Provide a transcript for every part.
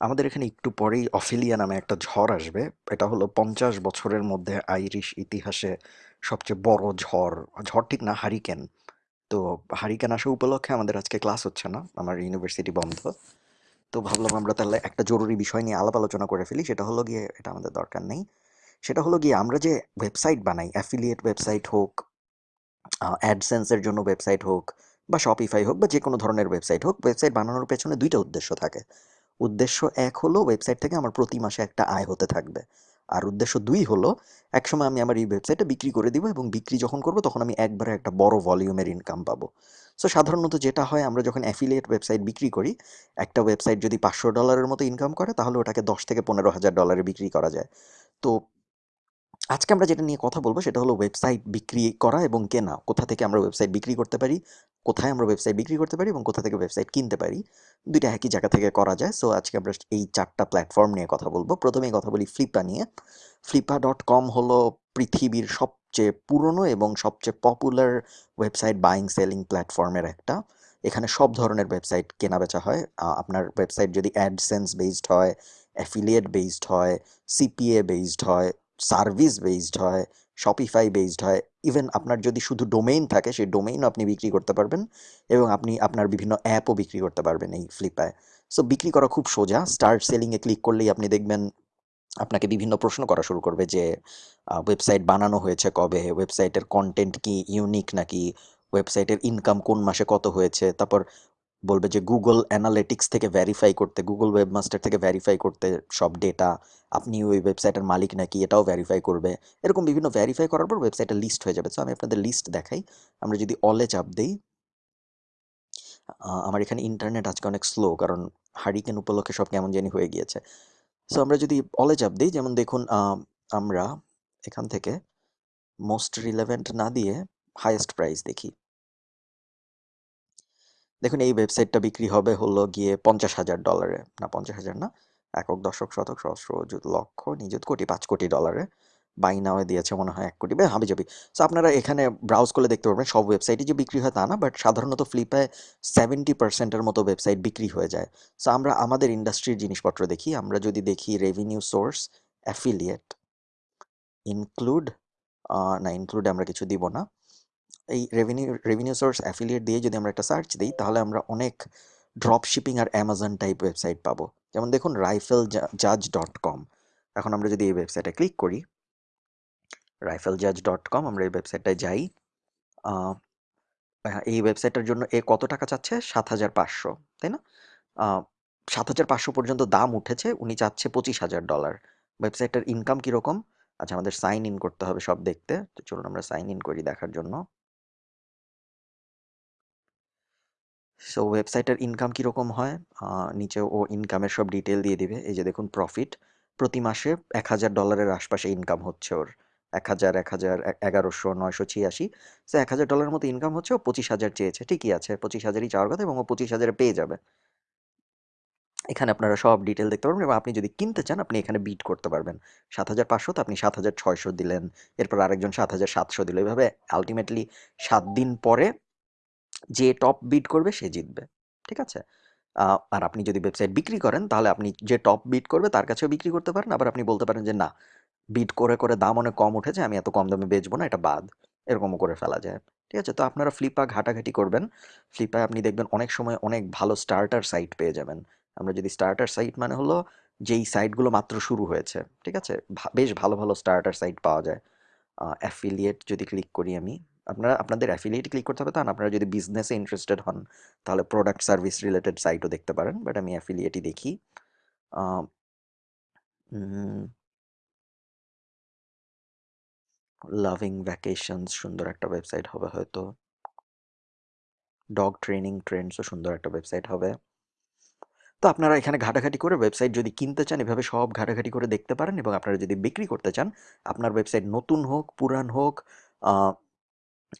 আমাদের এখানে একটু পরেই অফিলিয়া নামে একটা ঝড় আসবে। এটা হলো পঞ্চাশ বছরের মধ্যে আইরিশ ইতিহাসে সবচেয়ে বড় ঝড়। ঝড় ঠিক না, হারিকেন। তো হারিকেন আসা উপলক্ষে আমাদের আজকে ক্লাস হচ্ছে না, আমার ইউনিভার্সিটি বন্ধ। তো ভাবলাম আমরা তাহলে একটা জরুরি বিষয় নিয়ে আলাপ আলোচনা করে ফেলি, সেটা হলো গিয়ে, এটা আমাদের দরকার নেই, সেটা হলো গিয়ে আমরা যে ওয়েবসাইট বানাই অ্যাফিলিয়েট ওয়েবসাইট হোক অ্যাডসেন্সের জন্য ওয়েবসাইট হোক, বা শপিফাই হোক, বা যে কোনো ধরনের ওয়েবসাইট হোক ওয়েবসাইট বানানোর পেছনে দুইটা উদ্দেশ্য থাকে। উদ্দেশ্য এক হলো ওয়েবসাইট থেকে আমার প্রতি মাসে একটা আয় হতে থাকবে। আর উদ্দেশ্য দুই হলো, একসময় আমি আমার এই ওয়েবসাইটটা বিক্রি করে দিব এবং বিক্রি যখন করব তখন আমি একবারে একটা বড় ভলিউমের ইনকাম পাবো। সো সাধারণত যেটা হয়, আমরা যখন অ্যাফিলিয়েট ওয়েবসাইট বিক্রি করি, একটা ওয়েবসাইট যদি পাঁচশো ডলারের মতো ইনকাম করে, তাহলে ওটাকে দশ থেকে পনেরো হাজার ডলারে বিক্রি করা যায়। তো আজকে আমরা যেটা নিয়ে কথা বলব সেটা হলো ওয়েবসাইট বিক্রি করা এবং কেনা। কোথা থেকে আমরা ওয়েবসাইট বিক্রি করতে পারি, কোথায় আমরা ওয়েবসাইট বিক্রি করতে পারি এবং কোথা থেকে ওয়েবসাইট কিনতে পারি, দুইটা একই জায়গা থেকে করা যায়। সো আজকে আমরা এই চারটা প্ল্যাটফর্ম নিয়ে কথা বলব। প্রথমেই কথা বলি ফ্লিপা নিয়ে। ফ্লিপা ডট কম হলো পৃথিবীর সবচেয়ে পুরনো এবং সবচেয়ে পপুলার ওয়েবসাইট বাইং সেলিং প্ল্যাটফর্মের একটা। এখানে সব ধরনের ওয়েবসাইট কেনা বেচা হয় আপনার ওয়েবসাইট যদি অ্যাডসেন্স বেসড হয় অ্যাফিলিয়েট বেসড হয় সিপিএ বেসড হয় সার্ভিস বেসড হয় শপিফাই বেসড হয়। ইভেন আপনার যদি শুধু ডোমেইন থাকে, সেই ডোমেইনও আপনি বিক্রি করতে পারবেন এবং আপনি আপনার বিভিন্ন অ্যাপও বিক্রি করতে পারবেন এই ফ্লিপায় সো বিক্রি করা খুব সোজা। স্টার্ট সেলিংয়ে ক্লিক করলেই আপনি দেখবেন আপনাকে বিভিন্ন প্রশ্ন করা শুরু করবে যে ওয়েবসাইট বানানো হয়েছে কবে? ওয়েবসাইটের কন্টেন্ট কি ইউনিক নাকি? ওয়েবসাইটের ইনকাম কোন মাসে কত হয়েছে? তারপর বলবে যে গুগল অ্যানালিটিক্স থেকে ভেরিফাই করতে গুগল ওয়েবমাস্টার থেকে ভেরিফাই করতে সব ডেটা আপনি ওই ওয়েবসাইটের মালিক নাকি এটাও ভেরিফাই করবে। এরকম বিভিন্ন ভেরিফাই করার পর ওয়েবসাইটের লিস্ট হয়ে যাবে। সো আমি আপনাদের লিস্ট দেখাই। আমরা যদি অলে চাপ দিই আমার এখানে ইন্টারনেট আজকে অনেক স্লো কারণ হারিকেন উপলক্ষে সব কেমন জানি হয়ে গিয়েছে। সো আমরা যদি অলে চাপ দিই, যেমন দেখুন আমরা এখান থেকে মোস্ট রিলেভেন্ট না দিয়ে হাইয়েস্ট প্রাইস দেখি। দেখুন, এই ওয়েবসাইটটা বিক্রি হবে হলো গিয়ে পঞ্চাশ হাজার ডলারে না, পঞ্চাশ হাজার না, একক দশক শতক, সহস্র লক্ষ, নিযুত কোটি, পাঁচ কোটি ডলারে বাই নাওয়ে দিয়েছে মনে হয় এক কোটি বা হাবি যাবি সো আপনারা এখানে ব্রাউজ করলে দেখতে পারবেন, সব ওয়েবসাইটই যে বিক্রি হয় তা না বাট সাধারণত ফ্লিপে সেভেন্টি পার্সেন্টের মতো ওয়েবসাইট বিক্রি হয়ে যায়। সো আমরা আমাদের ইন্ডাস্ট্রির জিনিসপত্র দেখি, আমরা যদি দেখি রেভিনিউ সোর্স অ্যাফিলিয়েট ইনক্লুড না ইনক্লুড আমরা কিছু দিব না। এই রেভিনিউ রেভিনিউ সোর্স অ্যাফিলিয়েট দিয়ে যদি আমরা একটা সার্চ দিই, তাহলে আমরা অনেক ড্রপ শিপিং আর অ্যামাজন টাইপ ওয়েবসাইট পাবো। যেমন দেখুন রাইফেল জাজ ডট কম এখন আমরা যদি এই ওয়েবসাইটে ক্লিক করি রাইফেল জাজ ডট কম আমরা এই ওয়েবসাইটটায় যাই। এই ওয়েবসাইটের জন্য এ কত টাকা চাচ্ছে? সাত হাজার পাঁচশো, তাই না? সাত হাজার পাঁচশো পর্যন্ত দাম উঠেছে, উনি চাচ্ছে পঁচিশ হাজার ডলার। ওয়েবসাইটের ইনকাম কীরকম? আচ্ছা আমাদের সাইন ইন করতে হবে সব দেখতে। তো চলুন আমরা সাইন ইন করি দেখার জন্য। সো ওয়েবসাইটের ইনকাম কীরকম হয়? নিচে ও ইনকামের সব ডিটেল দিয়ে দিবে। এই যে দেখুন প্রফিট প্রতি মাসে এক হাজার ডলারের আশপাশে ইনকাম হচ্ছে ওর। এক হাজার এক হাজার এগারোশো, নয়শো ছিয়াশি। সো এক হাজার ডলারের মতো ইনকাম হচ্ছে ও পঁচিশ হাজার চেয়েছে। ঠিকই আছে, পঁচিশ হাজারই চাওয়ার কথা এবং ও পঁচিশ হাজারে পেয়ে যাবে। এখানে আপনারা সব ডিটেল দেখতে পারবেন এবং আপনি যদি কিনতে চান, আপনি এখানে বিট করতে পারবেন। সাত হাজার পাঁচশো তো আপনি সাত হাজার ছয়শো দিলেন। এরপর আরেকজন সাত হাজার সাতশো দিল। এভাবে আলটিমেটলি সাত দিন পরে যে টপ বিট করবে সে জিতবে, ঠিক আছে? আর আপনি যদি ওয়েবসাইট বিক্রি করেন, তাহলে আপনি যে টপ বিট করবে তার কাছেও বিক্রি করতে পারেন, আবার আপনি বলতে পারেন যে, না বিট করে করে দাম অনেক কম উঠেছে, আমি এত কম দামে বেচবো না, এটা বাদ। এরকমও করে ফেলা যায়। ঠিক আছে? তো আপনারা ফ্লিপা ঘাটাঘাটি করবেন। ফ্লিপায় আপনি দেখবেন অনেক সময় অনেক ভালো স্টার্টার সাইট পেয়ে যাবেন। আমরা যদি স্টার্টার সাইট মানে হলো যেই সাইটগুলো মাত্র শুরু হয়েছে, ঠিক আছে? বেশ ভালো ভালো স্টার্টার সাইট পাওয়া যায়। অ্যাফিলিয়েট যদি ক্লিক করি আমি আপনারা, আপনাদের অ্যাফিলিয়েট ক্লিক করতে হবে তা? না আপনারা যদি বিজনেসে ইন্টারেস্টেড হন, তাহলে প্রোডাক্ট সার্ভিস রিলেটেড সাইটও দেখতে পারেন বাট আমি অ্যাফিলিয়েটই দেখি। লাভিং ভ্যাকেশনস সুন্দর একটা ওয়েবসাইট হবে হয়তো। ডগ ট্রেনিং ট্রেন্ডসও সুন্দর একটা ওয়েবসাইট হবে। তো আপনারা এখানে ঘাটাঘাটি করে ওয়েবসাইট যদি কিনতে চান, এভাবে সব ঘাটাঘাটি করে দেখতে পারেন এবং আপনারা যদি বিক্রি করতে চান, আপনার ওয়েবসাইট নতুন হোক, পুরান হোক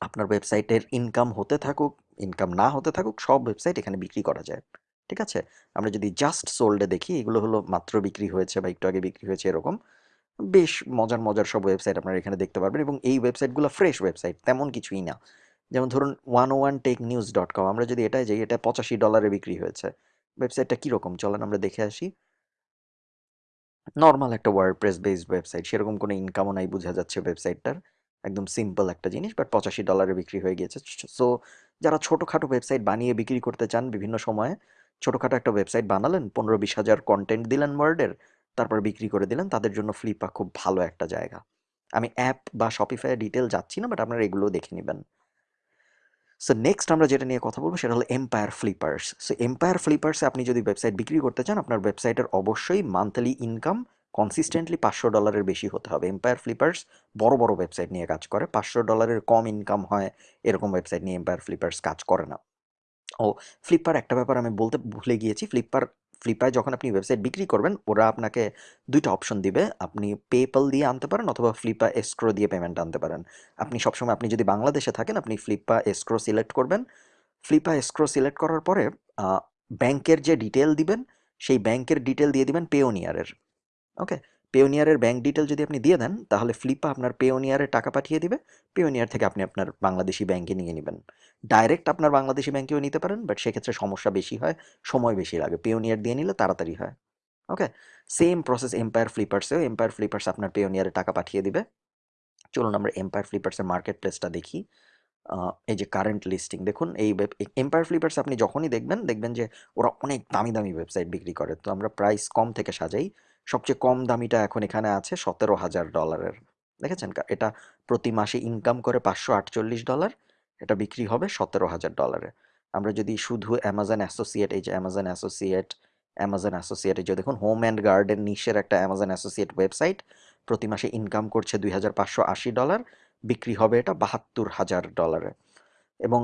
আপনার ওয়েবসাইটের ইনকাম হতে থাকুক ইনকাম না হতে থাকুক, সব ওয়েবসাইট এখানে বিক্রি করা যায়। ঠিক আছে? আমরা যদি জাস্ট সোল্ডে দেখি, এগুলো হলো মাত্র বিক্রি হয়েছে বা একটু আগে বিক্রি হয়েছে এরকম, বেশ মজার মজার সব ওয়েবসাইট আপনারা এখানে দেখতে পারবেন এবং এই ওয়েবসাইটগুলো ফ্রেশ ওয়েবসাইট তেমন কিছুই না। যেমন ধরুন one one tech news dot com আমরা যদি এটাই যাই, এটা পঁচাশি ডলারে বিক্রি হয়েছে। ওয়েবসাইটটা কীরকম? চলেন আমরা দেখে আসি। নর্মাল একটা ওয়ার্ডপ্রেস বেসড ওয়েবসাইট সেরকম কোনো ইনকামও নাই, বোঝা যাচ্ছে ওয়েবসাইটটার একদম সিম্পল একটা জিনিস বাট পঁচাশি ডলারে বিক্রি হয়ে গিয়েছে। সো যারা ছোটোখাটো ওয়েবসাইট বানিয়ে বিক্রি করতে চান বিভিন্ন সময়ে, ছোটোখাটো একটা ওয়েবসাইট বানালেন পনেরো বিশ হাজার কন্টেন্ট দিলেন ওয়ার্ডের তারপর বিক্রি করে দিলেন, তাদের জন্য ফ্লিপা খুব ভালো একটা জায়গা। আমি অ্যাপ বা শপিফাই ডিটেল যাচ্ছি না বাট আপনারা এগুলো দেখে নেবেন। সো নেক্সট আমরা যেটা নিয়ে কথা বলব, সেটা হলো এম্পায়ার ফ্লিপার্স সো এম্পায়ার ফ্লিপার্সে আপনি যদি ওয়েবসাইট বিক্রি করতে চান, আপনার ওয়েবসাইটের অবশ্যই মান্থলি ইনকাম কনসিস্টেন্টলি পাঁচশো ডলারের বেশি হতে হবে। এম্পায়ার ফ্লিপার্স বড় বড় ওয়েবসাইট নিয়ে কাজ করে। পাঁচশো ডলারের কম ইনকাম হয় এরকম ওয়েবসাইট নিয়ে এম্পায়ার ফ্লিপার্স কাজ করে না। ও ফ্লিপকার্ট একটা ব্যাপার আমি বলতে ভুলে গিয়েছি। ফ্লিপকার্ট ফ্লিপকার্টে যখন আপনি ওয়েবসাইট বিক্রি করবেন, ওরা আপনাকে দুইটা অপশন দিবে। আপনি পেপল দিয়ে আনতে পারেন অথবা ফ্লিপা এস্ক্রো দিয়ে পেমেন্ট আনতে পারেন। আপনি সবসময় আপনি যদি বাংলাদেশে থাকেন, আপনি ফ্লিপা এস্ক্রো সিলেক্ট করবেন। ফ্লিপা এস্ক্রো সিলেক্ট করার পরে ব্যাংকের যে ডিটেল দিবেন, সেই ব্যাংকের ডিটেল দিয়ে দিবেন পেওনিয়ারের ওকে পেওনিয়ারের ব্যাঙ্ক ডিটেল যদি আপনি দিয়ে দেন, তাহলে ফ্লিপা আপনার পেওনিয়ারে টাকা পাঠিয়ে দিবে। পেওনিয়ার থেকে আপনি আপনার বাংলাদেশি ব্যাংকে নিয়ে নেবেন। ডাইরেক্ট আপনার বাংলাদেশি ব্যাংকেও নিতে পারেন বাট সেক্ষেত্রে সমস্যা বেশি হয়, সময় বেশি লাগে। পেওনিয়ার দিয়ে নিলে তাড়াতাড়ি হয়। ওকে সেম প্রসেস এম্পায়ার ফ্লিপার্সেও এম্পায়ার ফ্লিপার্স আপনার পেওনিয়ারে টাকা পাঠিয়ে দিবে। চলুন আমরা এম্পায়ার ফ্লিপার্সের মার্কেট প্লেসটা দেখি এই যে কারেন্ট লিস্টিং দেখুন, এই এম্পায়ার ফ্লিপার্স আপনি যখনই দেখবেন দেখবেন যে ওরা অনেক দামি দামি ওয়েবসাইট বিক্রি করে। তো আমরা প্রাইস কম থেকে সাজাই। সবচেয়ে কম দামিটা এখন এখানে আছে সতেরো হাজার ডলারের। দেখেছেন এটা প্রতি মাসে ইনকাম করে পাঁচশো আটচল্লিশ ডলার, এটা বিক্রি হবে সতেরো হাজার ডলারে। আমরা যদি শুধু অ্যামাজন অ্যাসোসিয়েট এই যে অ্যামাজন অ্যাসোসিয়েট অ্যামাজন অ্যাসোসিয়েট এই যে দেখুন হোম অ্যান্ড গার্ডেন নিশের একটা অ্যামাজন অ্যাসোসিয়েট ওয়েবসাইট প্রতি মাসে ইনকাম করছে দুই হাজার পাঁচশো আশি ডলার, বিক্রি হবে এটা বাহাত্তর হাজার ডলারে। এবং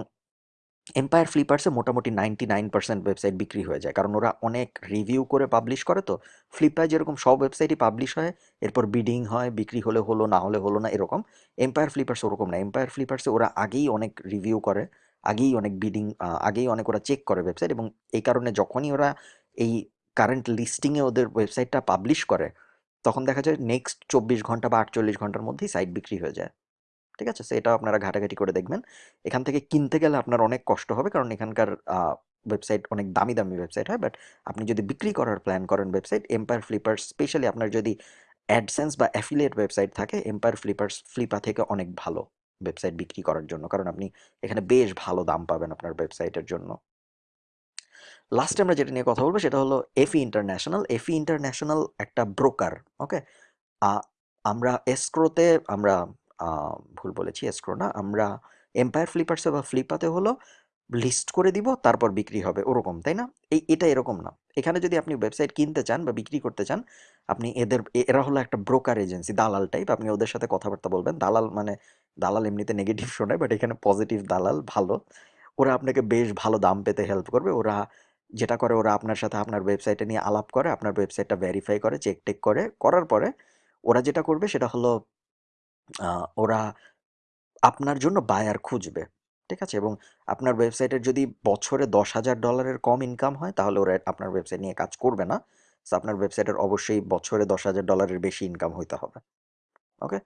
এম্পায়ার ফ্লিপার্সে মোটামুটি নাইনটি নাইন পার্সেন্ট ওয়েবসাইট বিক্রি হয়ে যায়। কারণ ওরা অনেক রিভিউ করে পাবলিশ করে তো ফ্লিপকার্ট যেরকম সব ওয়েবসাইটই পাবলিশ হয়, এরপর বিডিং হয়, বিক্রি হলে হলো, না হলে হলো না, এরকম। এম্পায়ার ফ্লিপার্স ওরকম না। এম্পায়ার ফ্লিপার্সে ওরা আগেই অনেক রিভিউ করে, আগেই অনেক বিডিং আগেই অনেক ওরা চেক করে ওয়েবসাইট এবং এই কারণে যখনই ওরা এই কারেন্ট লিস্টিংয়ে ওদের ওয়েবসাইটটা পাবলিশ করে, তখন দেখা যায় নেক্সট চব্বিশ ঘণ্টা বা আটচল্লিশ ঘণ্টার মধ্যেই সাইট বিক্রি হয়ে যায়। ঠিক আছে? সেটাও আপনারা ঘাটাঘাটি করে দেখবেন। এখান থেকে কিনতে গেলে আপনার অনেক কষ্ট হবে, কারণ এখানকার ওয়েবসাইট অনেক দামি দামি ওয়েবসাইট হয়। বাট আপনি যদি বিক্রি করার প্ল্যান করেন ওয়েবসাইট এম্পায়ার ফ্লিপার স্পেশালি আপনার যদি অ্যাডসেন্স বা অ্যাফিলিয়েট ওয়েবসাইট থাকে এম্পায়ার ফ্লিপার্স ফ্লিপা থেকে অনেক ভালো ওয়েবসাইট বিক্রি করার জন্য। কারণ আপনি এখানে বেশ ভালো দাম পাবেন আপনার ওয়েবসাইটের জন্য। লাস্টে আমরা যেটা নিয়ে কথা বলব, সেটা হলো এফি ইন্টারন্যাশনাল এফি ইন্টারন্যাশনাল একটা ব্রোকার ওকে আমরা এসক্রোতে আমরা ভুল বলেছি এসক্রো না, আমরা এম্পায়ার ফ্লিপার্সে বা ফ্লিপাতে হলো লিস্ট করে দিব, তারপর বিক্রি হবে, ওরকম, তাই না? এই, এটা এরকম না। এখানে যদি আপনি ওয়েবসাইট কিনতে চান বা বিক্রি করতে চান, আপনি এদের এরা হলো একটা ব্রোকার এজেন্সি দালাল টাইপ আপনি ওদের সাথে কথাবার্তা বলবেন, দালাল মানে দালাল এমনিতে নেগেটিভ শোনায় বাট এখানে পজিটিভ দালাল ভালো। ওরা আপনাকে বেশ ভালো দাম পেতে হেল্প করবে, ওরা যেটা করে, ওরা আপনার সাথে আপনার ওয়েবসাইটে নিয়ে আলাপ করে, আপনার ওয়েবসাইটটা ভেরিফাই করে চেক টেক করে, করার পরে ওরা যেটা করবে, সেটা হলো ওরা আপনার জন্য বায়ার খুঁজবে, ঠিক আছে? এবং আপনার ওয়েবসাইটের যদি বছরে দশ হাজার ডলারের কম ইনকাম হয়, তাহলে ওরা আপনার ওয়েবসাইট নিয়ে কাজ করবে না। সো আপনার ওয়েবসাইটের অবশ্যই বছরে দশ হাজার ডলারের বেশি ইনকাম হইতে হবে ওকে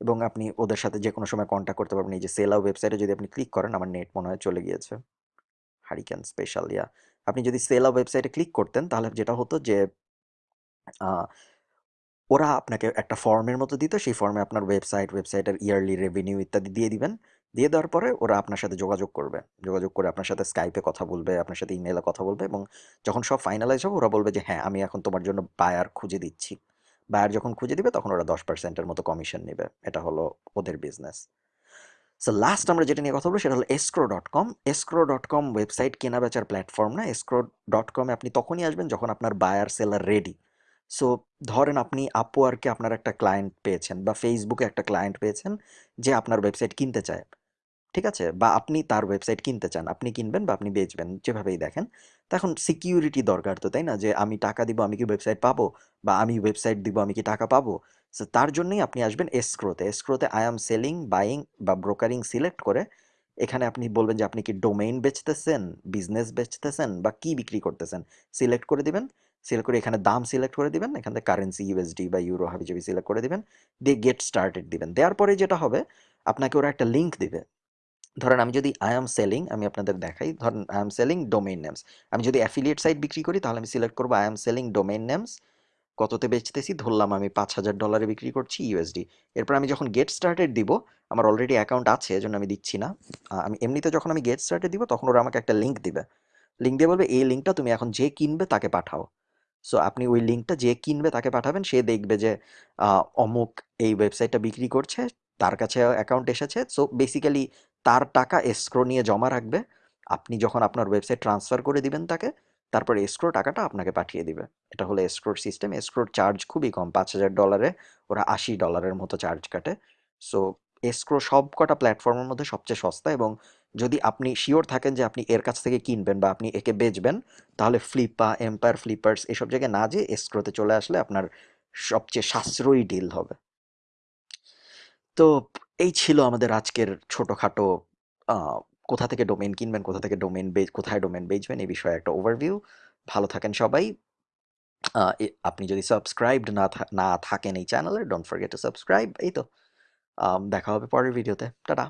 এবং আপনি ওদের সাথে যে কোনো সময় কন্ট্যাক্ট করতে পারবেন। এই যে সেলা ওয়েবসাইটে যদি আপনি ক্লিক করেন, আমার নেট মনে হয় চলে গিয়েছে। হারিকেন স্পেশাল ইয়া আপনি যদি সেলা ওয়েবসাইটে ক্লিক করতেন, তাহলে যেটা হতো যে ওরা আপনাকে একটা ফর্মের মতো দিত, সেই ফর্মে আপনার ওয়েবসাইট, ওয়েবসাইটের ইয়ারলি রেভিনিউ ইত্যাদি দিয়ে দিবেন। দিয়ে দেওয়ার পরে ওরা আপনার সাথে যোগাযোগ করবে। যোগাযোগ করে আপনার সাথে স্কাইপে কথা বলবে, আপনার সাথে ইমেলে কথা বলবে এবং যখন সব ফাইনালাইজ হবে, ওরা বলবে যে হ্যাঁ আমি এখন তোমার জন্য বায়ার খুঁজে দিচ্ছি। বায়ার যখন খুঁজে দিবে, তখন ওরা দশ পার্সেন্টের মতো কমিশন নেবে। এটা হলো ওদের বিজনেস সো লাস্ট আমরা যেটা নিয়ে কথা বলব, সেটা হলো escrow dot com escrow dot com website কেনা বেচার প্ল্যাটফর্ম না। এসক্রো ডট কমে আপনি তখনই আসবেন যখন আপনার বায়ার সেলার রেডি সো ধরেন আপনি আপওয়ার্কে আপনার একটা ক্লায়েন্ট পেয়েছেন বা ফেসবুকে একটা ক্লায়েন্ট পেয়েছেন যে আপনার ওয়েবসাইট কিনতে চায়। ঠিক আছে? বা আপনি তার ওয়েবসাইট কিনতে চান। আপনি কিনবেন বা আপনি বেচবেন, যেভাবেই দেখেন। তো এখন সিকিউরিটি দরকার তো, তাই না? যে আমি টাকা দিব, আমি কি ওয়েবসাইট পাবো? বা আমি ওয়েবসাইট দিব, আমি কি টাকা পাবো? সো তার জন্যই আপনি আসবেন এসক্রোতে এসক্রোতে আই এম সেলিং বাইং বা ব্রোকারিং সিলেক্ট করে এখানে আপনি বলবেন যে আপনি কি ডোমেইন বেচতেছেন বিজনেস বেচতেছেন বা কি বিক্রি করতেছেন সিলেক্ট করে দিবেন। সিলেক্ট করে এখানে দাম সিলেক্ট করে দিবেন, এখান থেকে কারেন্সি ইউএসডি বা ইউরো হাবিজাবি সিলেক্ট করে দিবেন, দিয়ে গেট স্টার্টেড দিবেন। দেওয়ার পরে যেটা হবে, আপনাকে ওরা একটা লিঙ্ক দিবে। ধরেন আমি যদি আই এম সেলিং আমি আপনাদের দেখাই, ধরেন I am selling domain names আমি যদি অ্যাফিলিয়েট সাইট বিক্রি করি, তাহলে আমি সিলেক্ট করব I am selling domain names কততে বেচতেছি? ধরলাম আমি পাঁচ হাজার ডলারে বিক্রি করছি ইউএসডি এরপর আমি যখন গেট স্টার্টেড দিব, আমার অলরেডি অ্যাকাউন্ট আছে, এজন্য আমি দিচ্ছি না। আমি এমনিতে যখন আমি গেট স্টার্টেড দিব, তখন ওরা আমাকে একটা লিঙ্ক দিবে। লিঙ্ক দিয়ে বলবে, এই লিঙ্কটা তুমি এখন যে কিনবে, তাকে পাঠাও। সো আপনি ওই লিঙ্কটা যে কিনবে তাকে পাঠাবেন, সে দেখবে যে অমুক এই ওয়েবসাইটটা বিক্রি করছে, তার কাছে অ্যাকাউন্ট এসেছে। সো বেসিক্যালি তার টাকা এসক্রো নিয়ে জমা রাখবে। আপনি যখন আপনার ওয়েবসাইট ট্রান্সফার করে দিবেন তাকে, তারপর এসক্রো টাকাটা আপনাকে পাঠিয়ে দিবে। এটা হলো এসক্রোর সিস্টেম। এসক্রোর চার্জ খুবই কম, পাঁচ হাজার ডলারে। ওরা আশি ডলারের মতো চার্জ কাটে। সো এসক্রো সব কটা প্ল্যাটফর্মের মধ্যে সবচেয়ে সস্তা এবং যদি আপনি শিওর থাকেন যে আপনি এর কাছ থেকে কিনবেন বা আপনি একে বেচবেন, তাহলে ফ্লিপা এম্পায়ার ফ্লিপার্স এসব জায়গায় না যেয়ে এসক্রোতে চলে আসলে আপনার সবচেয়ে সাশ্রয়ী ডিল হবে। তো এই ছিল আমাদের আজকের ছোটোখাটো কোথা থেকে ডোমেন কিনবেন, কোথা থেকে ডোমেন কোথায় ডোমেন বেচবেন এই বিষয়ে একটা ওভারভিউ ভালো থাকেন সবাই। আপনি যদি সাবস্ক্রাইবড না না থাকেন এই চ্যানেলে ডোন্ট ফরগেট টু সাবস্ক্রাইব এই তো। দেখা হবে পরের ভিডিওতে টাটা।